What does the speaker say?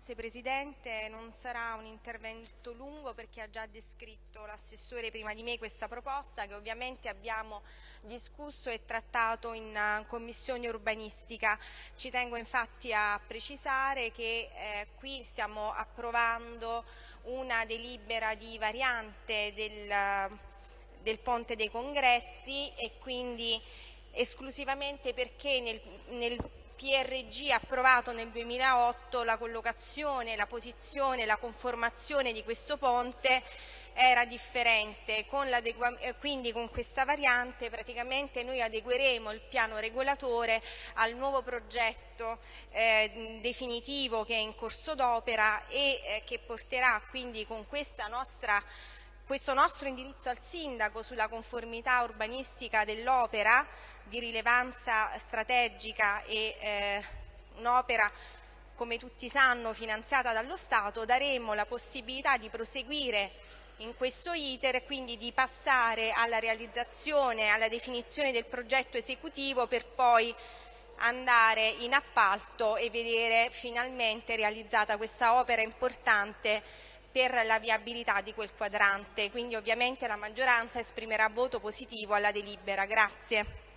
Grazie Presidente, non sarà un intervento lungo perché ha già descritto l'assessore prima di me questa proposta che ovviamente abbiamo discusso e trattato in uh, commissione urbanistica. Ci tengo infatti a precisare che eh, qui stiamo approvando una delibera di variante del, del Ponte dei Congressi e quindi esclusivamente perché nel, nel PRG approvato nel 2008 la collocazione, la posizione, la conformazione di questo ponte era differente, con eh, quindi con questa variante praticamente noi adegueremo il piano regolatore al nuovo progetto eh, definitivo che è in corso d'opera e eh, che porterà quindi con questa nostra questo nostro indirizzo al Sindaco sulla conformità urbanistica dell'opera di rilevanza strategica e eh, un'opera come tutti sanno finanziata dallo Stato, daremo la possibilità di proseguire in questo iter e quindi di passare alla realizzazione, alla definizione del progetto esecutivo per poi andare in appalto e vedere finalmente realizzata questa opera importante per la viabilità di quel quadrante. Quindi ovviamente la maggioranza esprimerà voto positivo alla delibera. Grazie.